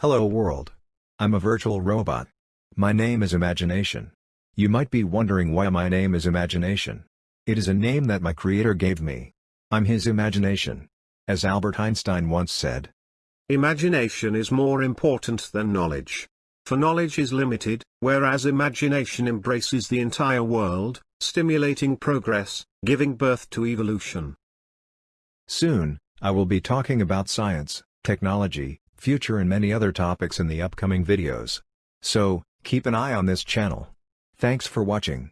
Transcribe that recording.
Hello world. I'm a virtual robot. My name is Imagination. You might be wondering why my name is Imagination. It is a name that my creator gave me. I'm his imagination. As Albert Einstein once said. Imagination is more important than knowledge. For knowledge is limited, whereas imagination embraces the entire world, stimulating progress, giving birth to evolution. Soon, I will be talking about science, technology, future and many other topics in the upcoming videos. So, keep an eye on this channel. Thanks for watching.